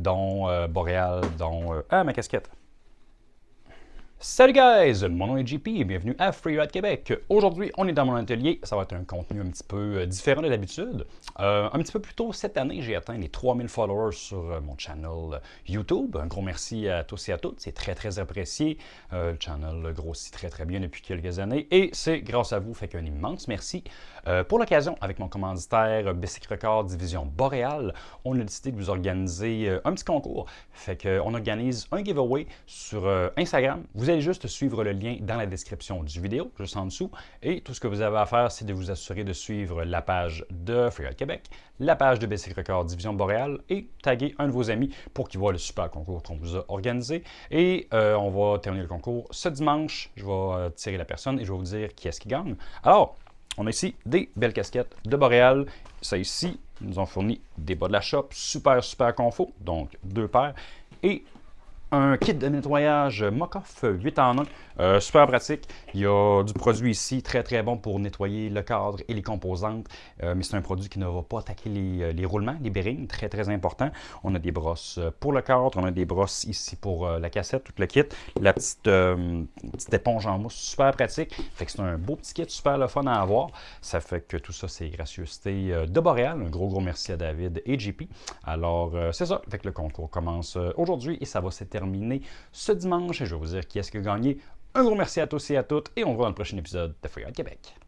dont euh, Boréal, dont... euh, ah, ma casquette! Salut guys, mon nom est JP et bienvenue à Freeride Québec. Aujourd'hui, on est dans mon atelier. Ça va être un contenu un petit peu euh, différent de d'habitude. Euh, un petit peu plus tôt cette année, j'ai atteint les 3000 followers sur euh, mon channel YouTube. Un gros merci à tous et à toutes. C'est très très apprécié. Le channel grossit très très bien depuis quelques années et c'est grâce à vous. Fait qu'un immense merci. Pour l'occasion, avec mon commanditaire Bessic Record Division Boréal, on a décidé de vous organiser un petit concours. Fait qu'on organise un giveaway sur Instagram. Juste suivre le lien dans la description du vidéo, juste en dessous. Et tout ce que vous avez à faire, c'est de vous assurer de suivre la page de Freeride Québec, la page de Basic Record Division Boréal et taguer un de vos amis pour qu'il voit le super concours qu'on vous a organisé. Et euh, on va terminer le concours ce dimanche. Je vais euh, tirer la personne et je vais vous dire qui est-ce qui gagne. Alors, on a ici des belles casquettes de Boréal. Ça ici, ils nous ont fourni des bas de la shop, super, super confort, donc deux paires. Et un kit de nettoyage Mokoff 8 en 1, euh, super pratique. Il y a du produit ici très très bon pour nettoyer le cadre et les composantes, euh, mais c'est un produit qui ne va pas attaquer les, euh, les roulements, les bearings, très très important. On a des brosses pour le cadre, on a des brosses ici pour la cassette, tout le kit. La petite, petite éponge en mousse, super pratique. Fait que c'est un beau petit kit, super le fun à avoir. Ça fait que tout ça, c'est gracieuseté de Boréal. Un gros gros merci à David et JP. Alors, c'est ça. Le concours commence aujourd'hui et ça va se ce dimanche. Je vais vous dire qui est-ce qui a gagné. Un gros merci à tous et à toutes et on se voit dans le prochain épisode de Freeride Québec.